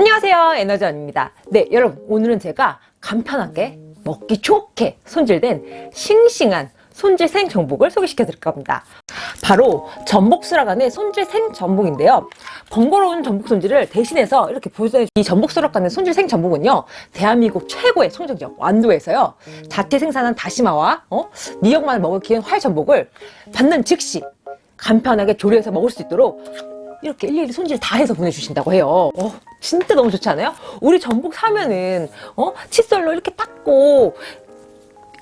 안녕하세요 에너지원입니다. 네 여러분 오늘은 제가 간편하게 먹기 좋게 손질된 싱싱한 손질 생전복을 소개시켜 드릴 겁니다. 바로 전복수락 안의 손질 생전복인데요. 번거로운 전복 손질을 대신해서 이렇게 보여주는 이 전복수락 안의 손질 생전복은요 대한민국 최고의 청정지역 완도에서요 자체 생산한 다시마와 어? 미역만을 먹을 기운 활전복을 받는 즉시 간편하게 조리해서 먹을 수 있도록 이렇게 일일이 손질 다 해서 보내주신다고 해요. 어, 진짜 너무 좋지 않아요? 우리 전복 사면은 어? 칫솔로 이렇게 닦고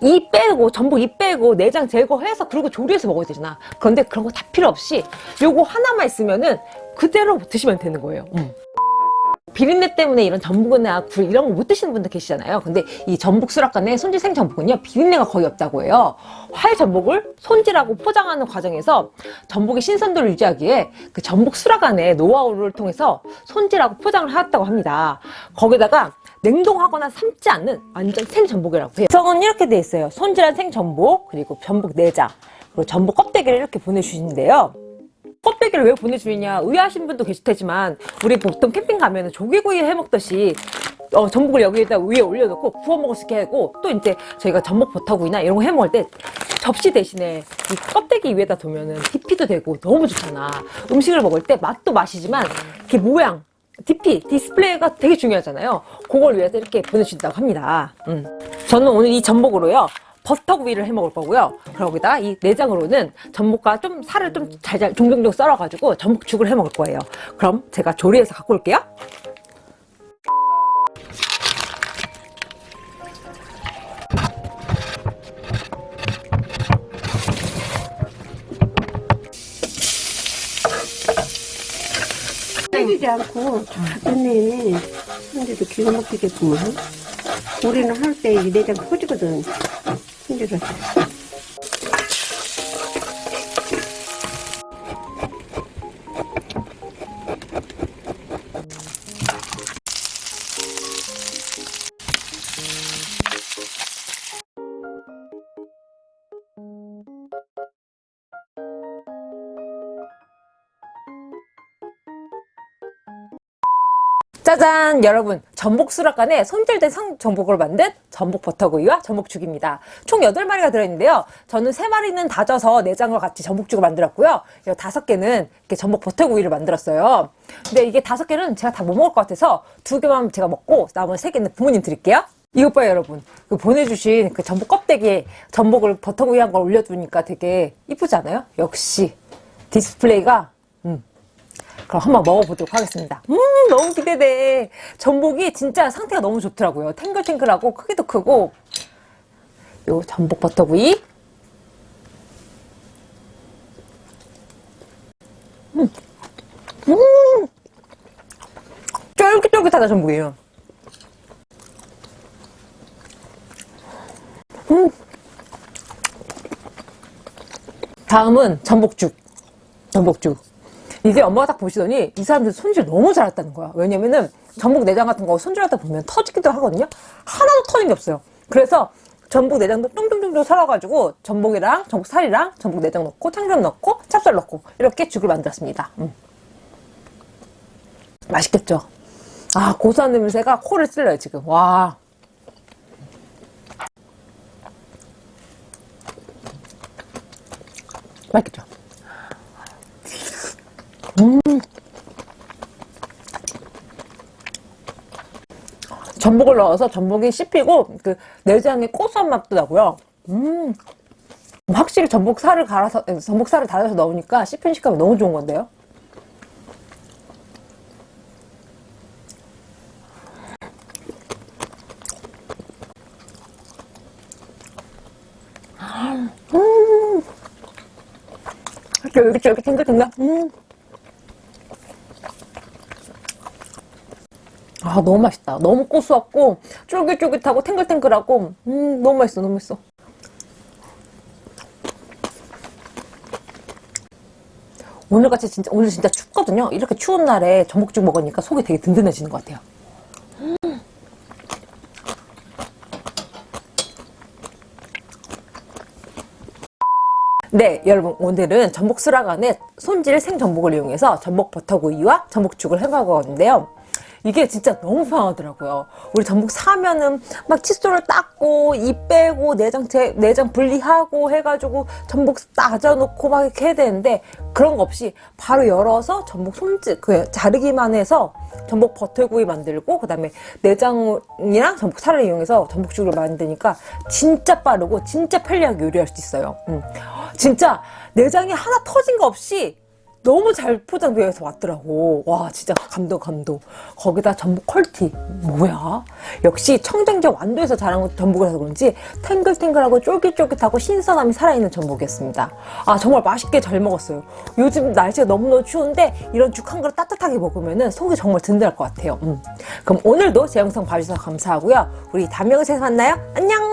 이 빼고 전복 이 빼고 내장 제거해서 그리고 조리해서 먹어야 되잖아 그런데 그런 거 다 필요 없이 요거 하나만 있으면은 그대로 드시면 되는 거예요 음. 비린내 때문에 이런 전복이나 굴 이런 거 못 드시는 분들 계시잖아요. 근데 이 전복 수락관에 손질 생 전복은요 비린내가 거의 없다고 해요. 활 전복을 손질하고 포장하는 과정에서 전복의 신선도를 유지하기에 그 전복 수락관의 노하우를 통해서 손질하고 포장을 하였다고 합니다. 거기다가 냉동하거나 삶지 않는 완전 생전복이라고 해요. 구성은 이렇게 돼 있어요. 손질한 생전복 그리고 전복 내장 그리고 전복 껍데기를 이렇게 보내주시는데요 껍데기를 왜 보내주느냐 의아하신 분도 계실 테지만 우리 보통 캠핑 가면 조개구이 해먹듯이 어, 전복을 여기에다 위에 올려놓고 구워 먹을 수 있게 하고 또 이제 저희가 전복 버터구이나 이런 거 해먹을 때 접시 대신에 이 껍데기 위에다 두면은 DP도 되고 너무 좋잖아. 음식을 먹을 때 맛도 맛이지만 이렇게 모양 DP, 디스플레이가 되게 중요하잖아요. 그걸 위해서 이렇게 보내주신다고 합니다. 음. 저는 오늘 이 전복으로요 버터구이를 해 먹을 거고요. 그러기다 이 내장으로는 전복과 좀 살을 좀 잘잘 종종종 썰어가지고 전복죽을 해 먹을 거예요. 그럼 제가 조리해서 갖고 올게요. 때리지 않고 작네 손질도 기가 막히겠구만 우리는 할 때 이 내장 터지거든 손질 짜잔 여러분. 전복 수락관에 손질된 성전복을 만든 전복 버터구이와 전복죽입니다. 총 8마리가 들어있는데요. 저는 3마리는 다져서 내장과 같이 전복죽을 만들었고요. 5개는 이렇게 전복 버터구이를 만들었어요. 근데 이게 5개는 제가 다 못 먹을 것 같아서 2개만 제가 먹고 나머지 3개는 부모님 드릴게요. 이것 봐요 여러분. 그 보내주신 그 전복 껍데기에 전복을 버터구이 한 걸 올려두니까 되게 이쁘지 않아요? 역시 디스플레이가 음. 그럼 한번 먹어보도록 하겠습니다. 음 너무 기대돼. 전복이 진짜 상태가 너무 좋더라고요. 탱글탱글하고 크기도 크고. 요 전복 버터구이. 음, 음. 쫄깃쫄깃하다 전복이에요 음. 다음은 전복죽. 전복죽 이게 엄마가 딱 보시더니 이 사람들 손질 너무 잘했다는 거야. 왜냐면은 전복 내장 같은 거 손질하다 보면 터지기도 하거든요. 하나도 터진 게 없어요. 그래서 전복 내장도 쫑쫑쫑쫑 썰어가지고 전복이랑 전복 살이랑 전복 내장 넣고 참기름 넣고 찹쌀 넣고 이렇게 죽을 만들었습니다. 음. 맛있겠죠? 아 고소한 냄새가 코를 찔러요 지금. 와. 맛있겠죠 음. 전복을 넣어서 전복이 씹히고 그 내장의 고소한 맛도 나고요. 음. 확실히 전복살을 갈아서 전복살을 달아서 넣으니까 씹힌 식감이 너무 좋은 건데요. 음. 쫄깃쫄깃 탱글탱글. 음. 아 너무 맛있다. 너무 고소하고 쫄깃쫄깃하고 탱글탱글하고. 음 너무 맛있어 너무 맛있어. 오늘같이 진짜 오늘 진짜 춥거든요? 이렇게 추운 날에 전복죽 먹으니까 속이 되게 든든해지는 것 같아요. 네 여러분 오늘은 전복 수라간에 손질 생전복을 이용해서 전복 버터구이와 전복죽을 해먹었는데요 이게 진짜 너무 편하더라고요. 우리 전복 사면은 막 칫솔을 닦고 이 빼고 내장 제, 내장 분리하고 해가지고 전복 따져놓고 막 이렇게 해야 되는데 그런 거 없이 바로 열어서 전복 손질 그 자르기만 해서 전복 버터구이 만들고 그 다음에 내장이랑 전복 살을 이용해서 전복죽을 만드니까 진짜 빠르고 진짜 편리하게 요리할 수 있어요. 음. 진짜 내장이 하나 터진 거 없이 너무 잘 포장되어 서 왔더라고. 와, 진짜 감동, 감동. 거기다 전복 퀄티. 뭐야? 역시 청정제 완도에서 자란 것 전복이라서 그런지 탱글탱글하고 쫄깃쫄깃하고 신선함이 살아있는 전복이었습니다. 아, 정말 맛있게 잘 먹었어요. 요즘 날씨가 너무너무 추운데 이런 죽 한 그릇 따뜻하게 먹으면 속이 정말 든든할 것 같아요. 음. 그럼 오늘도 제 영상 봐주셔서 감사하고요. 우리 다음 영상에서 만나요. 안녕!